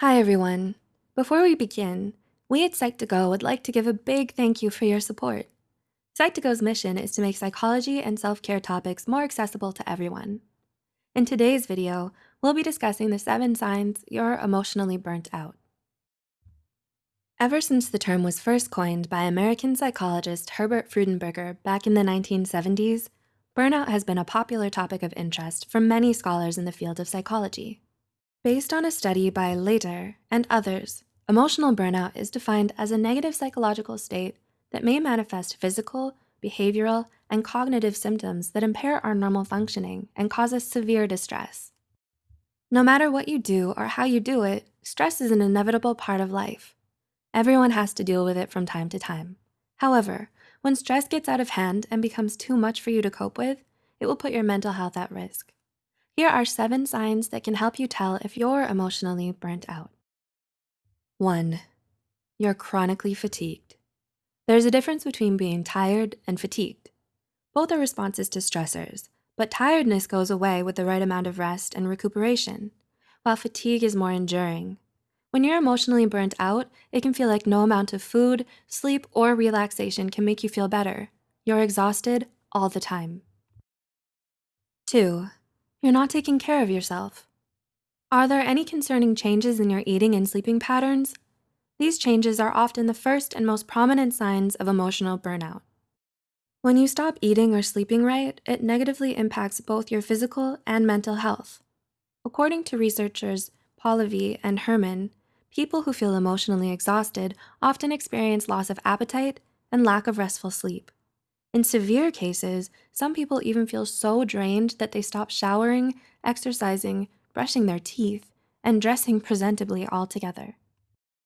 Hi, everyone. Before we begin, we at Psych2Go would like to give a big thank you for your support. Psych2Go's mission is to make psychology and self-care topics more accessible to everyone. In today's video, we'll be discussing the seven signs you're emotionally burnt out. Ever since the term was first coined by American psychologist Herbert Freudenberger back in the 1970s, burnout has been a popular topic of interest for many scholars in the field of psychology. Based on a study by Leiter and others, emotional burnout is defined as a negative psychological state that may manifest physical, behavioral, and cognitive symptoms that impair our normal functioning and cause us severe distress. No matter what you do or how you do it, stress is an inevitable part of life. Everyone has to deal with it from time to time. However, when stress gets out of hand and becomes too much for you to cope with, it will put your mental health at risk. Here are seven signs that can help you tell if you're emotionally burnt out. One, you're chronically fatigued. There's a difference between being tired and fatigued. Both are responses to stressors, but tiredness goes away with the right amount of rest and recuperation, while fatigue is more enduring. When you're emotionally burnt out, it can feel like no amount of food, sleep, or relaxation can make you feel better. You're exhausted all the time. Two, you're not taking care of yourself. Are there any concerning changes in your eating and sleeping patterns? These changes are often the first and most prominent signs of emotional burnout. When you stop eating or sleeping right, it negatively impacts both your physical and mental health. According to researchers Polivy and Herman, people who feel emotionally exhausted often experience loss of appetite and lack of restful sleep. In severe cases, some people even feel so drained that they stop showering, exercising, brushing their teeth, and dressing presentably altogether.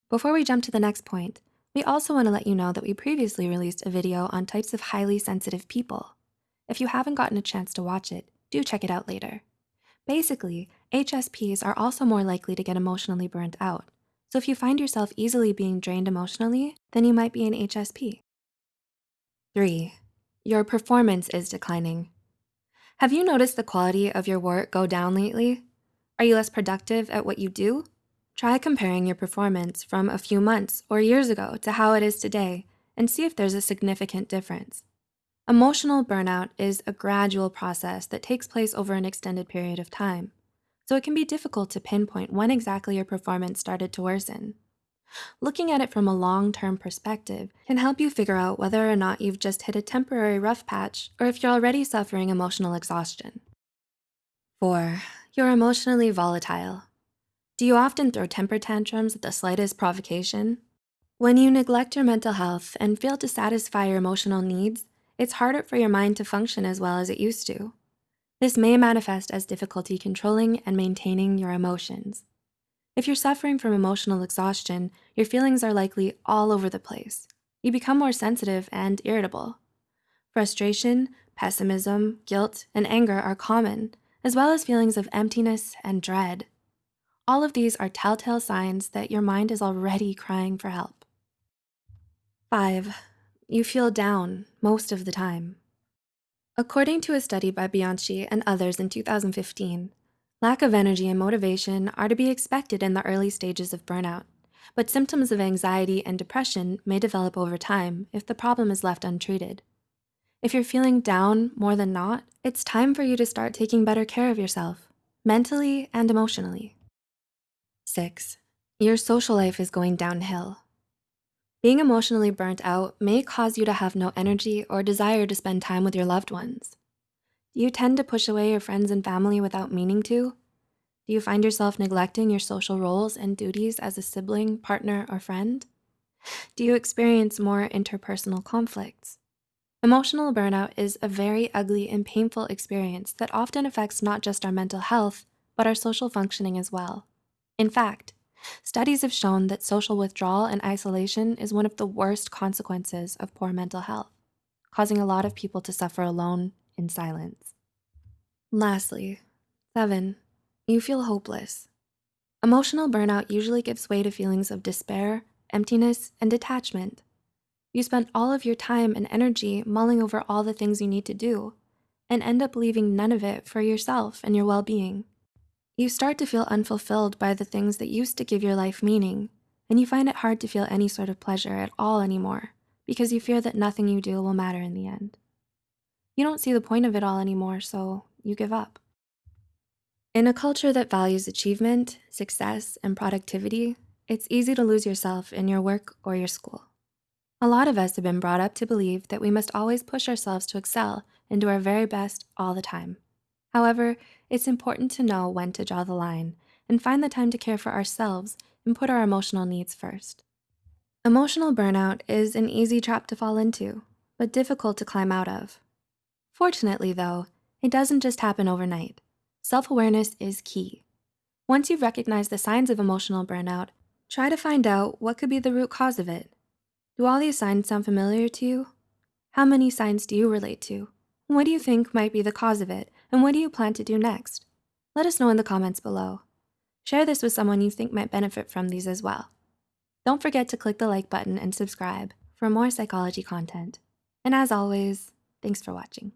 Before we jump to the next point, we also wanna let you know that we previously released a video on types of highly sensitive people. If you haven't gotten a chance to watch it, do check it out later. Basically, HSPs are also more likely to get emotionally burnt out. So if you find yourself easily being drained emotionally, then you might be an HSP. Three, your performance is declining. Have you noticed the quality of your work go down lately? Are you less productive at what you do? Try comparing your performance from a few months or years ago to how it is today and see if there's a significant difference. Emotional burnout is a gradual process that takes place over an extended period of time, so it can be difficult to pinpoint when exactly your performance started to worsen. Looking at it from a long-term perspective can help you figure out whether or not you've just hit a temporary rough patch or if you're already suffering emotional exhaustion. Four, you're emotionally volatile. Do you often throw temper tantrums at the slightest provocation? When you neglect your mental health and fail to satisfy your emotional needs, it's harder for your mind to function as well as it used to. This may manifest as difficulty controlling and maintaining your emotions. If you're suffering from emotional exhaustion, your feelings are likely all over the place. You become more sensitive and irritable. Frustration, pessimism, guilt, and anger are common, as well as feelings of emptiness and dread. All of these are telltale signs that your mind is already crying for help. Five, you feel down most of the time. According to a study by Bianchi and others in 2015, lack of energy and motivation are to be expected in the early stages of burnout, but symptoms of anxiety and depression may develop over time if the problem is left untreated. If you're feeling down more than not, it's time for you to start taking better care of yourself, mentally and emotionally. Six, your social life is going downhill. Being emotionally burnt out may cause you to have no energy or desire to spend time with your loved ones. Do you tend to push away your friends and family without meaning to? Do you find yourself neglecting your social roles and duties as a sibling, partner, or friend? Do you experience more interpersonal conflicts? Emotional burnout is a very ugly and painful experience that often affects not just our mental health, but our social functioning as well. In fact, studies have shown that social withdrawal and isolation is one of the worst consequences of poor mental health, causing a lot of people to suffer alone in silence. Lastly, seven, you feel hopeless. Emotional burnout usually gives way to feelings of despair, emptiness, and detachment. You spend all of your time and energy mulling over all the things you need to do and end up leaving none of it for yourself and your well-being. You start to feel unfulfilled by the things that used to give your life meaning, and you find it hard to feel any sort of pleasure at all anymore because you fear that nothing you do will matter in the end. You don't see the point of it all anymore, so you give up. In a culture that values achievement, success, and productivity, it's easy to lose yourself in your work or your school. A lot of us have been brought up to believe that we must always push ourselves to excel and do our very best all the time. However, it's important to know when to draw the line and find the time to care for ourselves and put our emotional needs first. Emotional burnout is an easy trap to fall into, but difficult to climb out of. Fortunately though, it doesn't just happen overnight. Self-awareness is key. Once you've recognized the signs of emotional burnout, try to find out what could be the root cause of it. Do all these signs sound familiar to you? How many signs do you relate to? What do you think might be the cause of it? And what do you plan to do next? Let us know in the comments below. Share this with someone you think might benefit from these as well. Don't forget to click the like button and subscribe for more psychology content. And as always, thanks for watching.